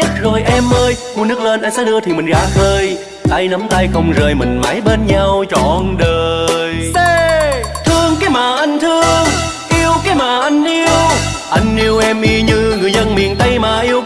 nhất rồi em ơi Cuốn nước lên anh sẽ đưa thì mình ra khơi Tay nắm tay không rời mình mãi bên nhau trọn đời. C Thương cái mà anh thương Yêu cái mà anh yêu. Anh yêu em y như người dân miền Tây mà yêu